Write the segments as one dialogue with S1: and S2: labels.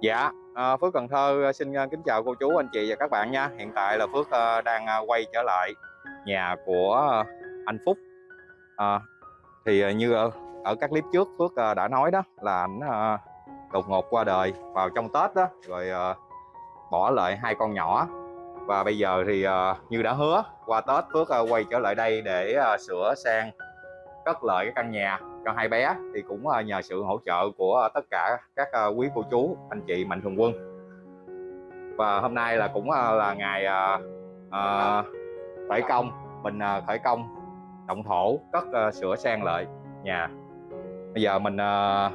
S1: Dạ, à, Phước Cần Thơ ờ, xin ờ, kính chào cô chú, anh chị và các bạn nha. Hiện tại là Phước đang quay trở lại nhà của anh Phúc. À, thì như ở, các clip trước Phước đã nói đó là ảnh đột ngột qua đời vào trong Tết đó, rồi bỏ lại hai con nhỏ. Và bây giờ thì như đã hứa qua Tết Phước quay trở lại đây để sửa sang cất lại cái căn nhà cho hai bé thì cũng ờ, nhờ sự hỗ trợ của tất cả các ờ, quý cô chú anh chị mạnh thường quân. Và hôm nay là cũng ờ, là ngày à, khởi công mình khởi công động thổ cất sửa sang lại nhà. Bây giờ mình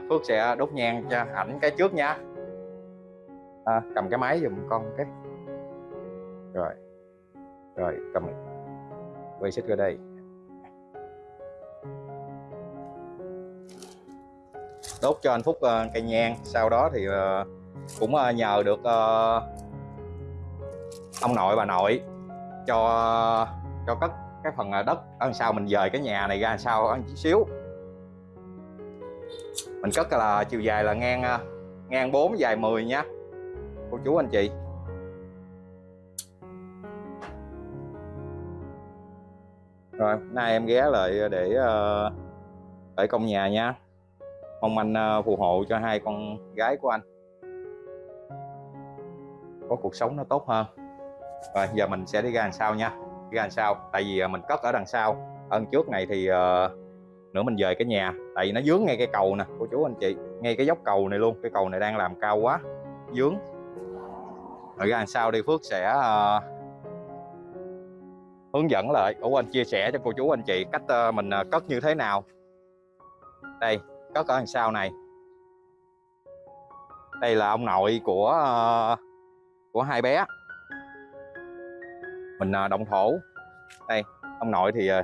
S1: Phước sẽ đốt nhang cho ảnh cái trước nha. À, cầm cái máy giùm con cái. Rồi rồi cầm. Quay xích ra đây. Đốt cho anh Phúc uh, cây nhang. Sau đó thì uh, cũng uh, nhờ được uh, ông nội bà nội cho cho cất cái phần đất. Ở sau mình dời cái nhà này ra sau ăn chút xíu. Mình cất là chiều dài là ngang ngang 4 dài 10 nhá cô chú anh chị. Rồi nay em ghé lại để uh, để công nhà nha mong anh ờ, phù hộ cho hai con gái của anh. Có cuộc sống nó tốt hơn. Rồi giờ mình sẽ đi ra đằng sau nha. Đi ra đằng sau tại vì ờ, mình cất ở đằng sau. Ở trước này thì uh, nữa mình về cái nhà. Tại vì nó dướng ngay cái cầu nè cô chú anh chị. Ngay cái dốc cầu này luôn cái cầu này đang làm cao quá. Dướng. Rồi ra đằng sau đi Phước sẽ uh, hướng dẫn lại. Của anh chia sẻ cho cô chú anh chị cách uh, mình uh, cất như thế nào. Đây cất ở đằng sau này? Đây là ông nội của ờ, của hai bé. Mình ờ, động thổ. Đây, ông nội thì ờ,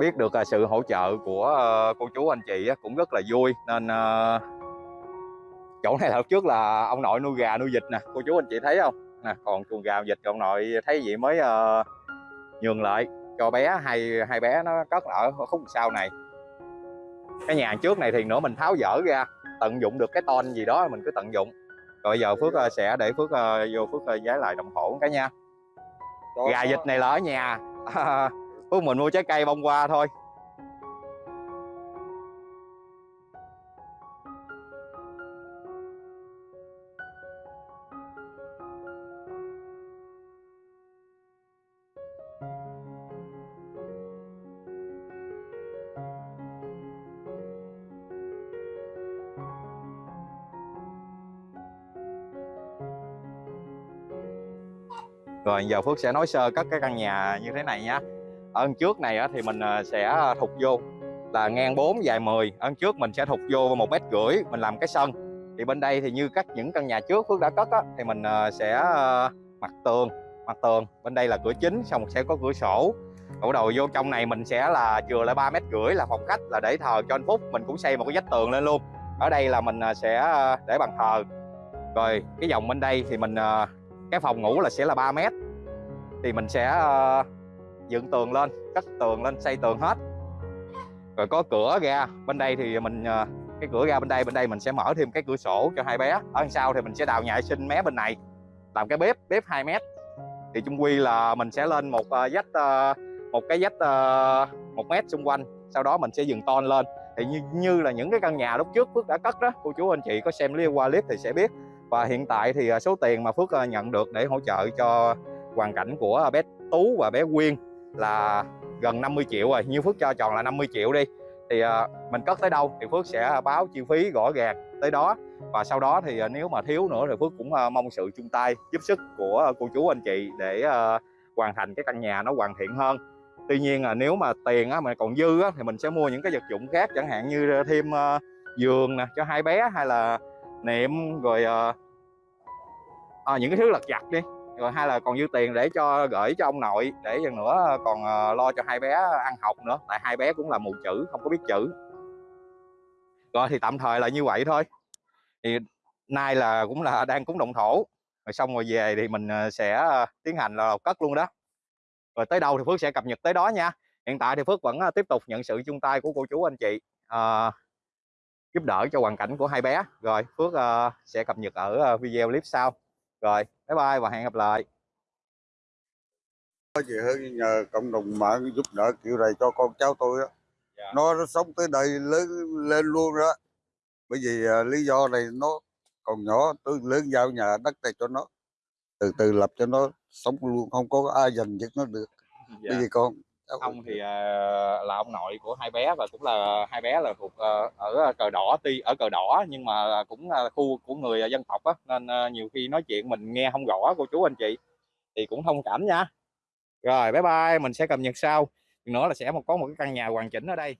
S1: biết được sự hỗ trợ của cô chú anh chị cũng rất là vui. Nên chỗ này lúc trước là ông nội nuôi gà nuôi vịt nè. Cô chú anh chị thấy không? Nè, còn chuồng gà vịt ông nội thấy vậy mới nhường lại cho bé. Hai hai bé nó cất ở khúc sau này cái nhà trước này thì nữa mình tháo dỡ ra tận dụng được cái ton gì đó mình cứ tận dụng. Rồi giờ Phước uh, sẽ để Phước uh, vô Phước uh, giá lại đồng thổ cái nha. Gà vịt này là ở nhà. Phước mình mua trái cây bông qua thôi Rồi giờ Phước sẽ nói sơ cất cái căn nhà như thế này nhá. Ở trước này thì mình à, sẽ thục vô là ngang 4 dài 10 Ở trước mình sẽ thục vô một mét rưỡi mình làm cái sân. Thì bên đây thì như các những căn nhà trước Phước đã cất á, thì mình à, sẽ à, mặt tường mặt tường. Bên đây là cửa chính xong sẽ có cửa sổ. Bắt đầu vô trong này mình sẽ là chừa lại ba mét rưỡi là phòng khách là để thờ cho anh Phúc. Mình cũng xây một cái vách tường lên luôn. Ở đây là mình sẽ để bàn thờ. Rồi cái dòng bên đây thì mình cái phòng ngủ là sẽ là 3 mét. Thì mình sẽ uh, dựng tường lên cắt tường lên xây tường hết. Rồi có cửa ra bên đây thì mình uh, cái cửa ra bên đây bên đây mình sẽ mở thêm cái cửa sổ cho hai bé. Ở đằng sau thì mình sẽ đào nhà sinh mé bên này làm cái bếp bếp 2 mét. Thì chung quy là mình sẽ lên một uh, vách uh, một cái vách uh, một mét xung quanh sau đó mình sẽ dừng ton lên. Thì như, như là những cái căn nhà lúc trước Phước đã cất đó cô chú anh chị có xem qua clip thì sẽ biết và hiện tại thì à, số tiền mà Phước à, nhận được để hỗ trợ cho hoàn cảnh của bé Tú và bé Quyên là gần 50 triệu rồi. Như Phước cho tròn là 50 triệu đi. Thì à, mình cất tới đâu thì Phước sẽ báo chi phí rõ ràng tới đó. Và sau đó thì nếu mà thiếu nữa thì Phước cũng mong sự chung tay giúp sức của cô chú anh chị để hoàn thành cái căn nhà nó hoàn thiện hơn. Tuy nhiên là nếu mà tiền á, mà còn dư á, thì mình sẽ mua những cái vật dụng khác chẳng hạn như thêm giường nè cho hai bé hay là niệm rồi à, những cái thứ lặt vặt đi. Rồi hay là còn dư tiền để cho gửi cho ông nội để dần nữa ờ, còn lo cho hai bé ăn học nữa. Tại hai bé cũng là mù chữ không có biết chữ. Rồi thì tạm thời là như vậy thôi. Thì nay là cũng là đang cúng động thổ. Rồi xong rồi về thì mình sẽ tiến hành là cất luôn đó. Rồi tới đâu thì Phước sẽ cập nhật tới đó nha. Hiện tại thì Phước vẫn tiếp tục nhận sự chung tay của cô chú anh chị. À, giúp đỡ cho hoàn cảnh của hai bé. Rồi Phước ờ, sẽ cập nhật ở ờ, video clip sau. Rồi bye bye và hẹn gặp lại.
S2: Có gì hơn nhờ cộng đồng mạng giúp đỡ kiểu này cho con cháu tôi á.
S1: Dạ.
S2: nó, nó sống tới đây lớn lên luôn đó. Bởi vì à, lý do này nó còn nhỏ tôi lớn giao nhà đất này cho nó. Từ từ lập cho nó sống luôn không có ai giành giật nó được. Bởi vì con
S1: ông thì ờ, là ông nội của hai bé và cũng là hai bé là thuộc ờ, ở cờ đỏ tuy ở cờ đỏ nhưng mà cũng là khu của người dân tộc á nên nhiều khi nói chuyện mình nghe không rõ cô chú anh chị thì cũng thông cảm nha. Rồi bye bye mình sẽ cập nhật sau. Nữa là sẽ có một cái căn nhà hoàn chỉnh ở đây